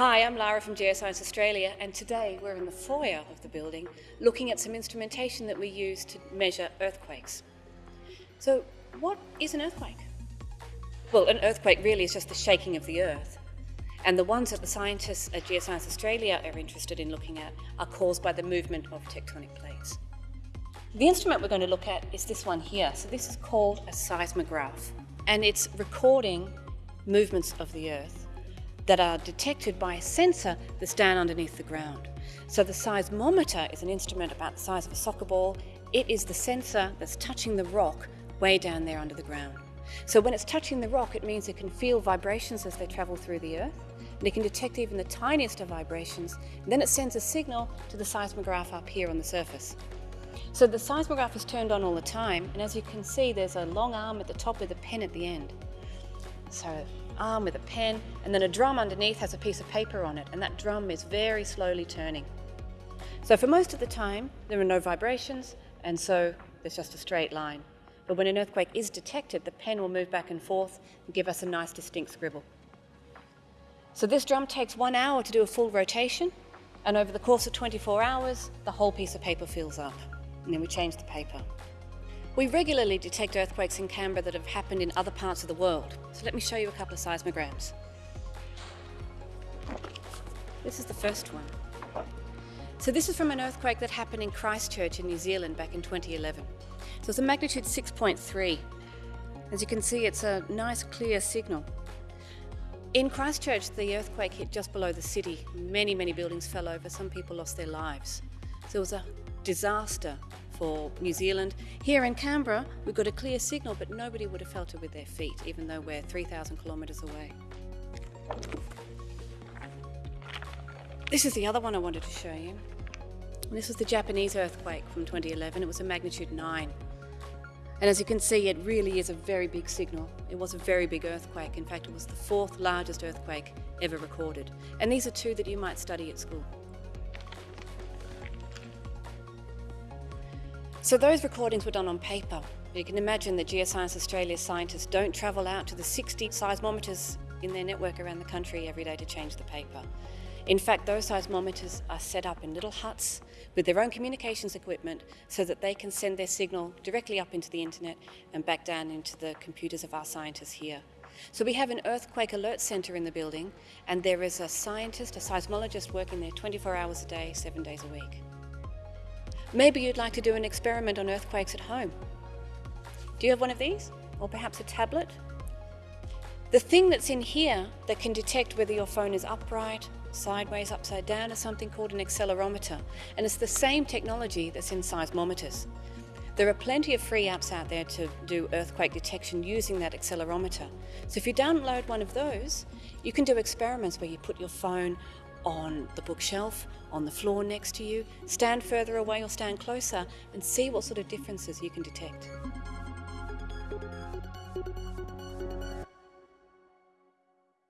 Hi, I'm Lara from Geoscience Australia and today we're in the foyer of the building looking at some instrumentation that we use to measure earthquakes. So what is an earthquake? Well, an earthquake really is just the shaking of the earth and the ones that the scientists at Geoscience Australia are interested in looking at are caused by the movement of tectonic plates. The instrument we're going to look at is this one here. So this is called a seismograph and it's recording movements of the earth that are detected by a sensor that's down underneath the ground. So the seismometer is an instrument about the size of a soccer ball. It is the sensor that's touching the rock way down there under the ground. So when it's touching the rock, it means it can feel vibrations as they travel through the earth, and it can detect even the tiniest of vibrations, and then it sends a signal to the seismograph up here on the surface. So the seismograph is turned on all the time, and as you can see, there's a long arm at the top with a pen at the end. So arm with a pen, and then a drum underneath has a piece of paper on it, and that drum is very slowly turning. So for most of the time, there are no vibrations, and so there's just a straight line. But when an earthquake is detected, the pen will move back and forth and give us a nice distinct scribble. So this drum takes one hour to do a full rotation, and over the course of 24 hours, the whole piece of paper fills up. And then we change the paper. We regularly detect earthquakes in Canberra that have happened in other parts of the world. So let me show you a couple of seismograms. This is the first one. So this is from an earthquake that happened in Christchurch in New Zealand back in 2011. So it's a magnitude 6.3. As you can see, it's a nice clear signal. In Christchurch, the earthquake hit just below the city. Many, many buildings fell over. Some people lost their lives. So it was a disaster for New Zealand. Here in Canberra, we've got a clear signal, but nobody would have felt it with their feet, even though we're 3,000 kilometres away. This is the other one I wanted to show you. This was the Japanese earthquake from 2011. It was a magnitude 9. And as you can see, it really is a very big signal. It was a very big earthquake. In fact, it was the fourth largest earthquake ever recorded. And these are two that you might study at school. So those recordings were done on paper. You can imagine that Geoscience Australia scientists don't travel out to the 60 seismometers in their network around the country every day to change the paper. In fact, those seismometers are set up in little huts with their own communications equipment so that they can send their signal directly up into the internet and back down into the computers of our scientists here. So we have an earthquake alert centre in the building and there is a scientist, a seismologist working there 24 hours a day, seven days a week. Maybe you'd like to do an experiment on earthquakes at home. Do you have one of these? Or perhaps a tablet? The thing that's in here that can detect whether your phone is upright, sideways, upside down is something called an accelerometer. And it's the same technology that's in seismometers. There are plenty of free apps out there to do earthquake detection using that accelerometer. So if you download one of those, you can do experiments where you put your phone on the bookshelf, on the floor next to you. Stand further away or stand closer and see what sort of differences you can detect.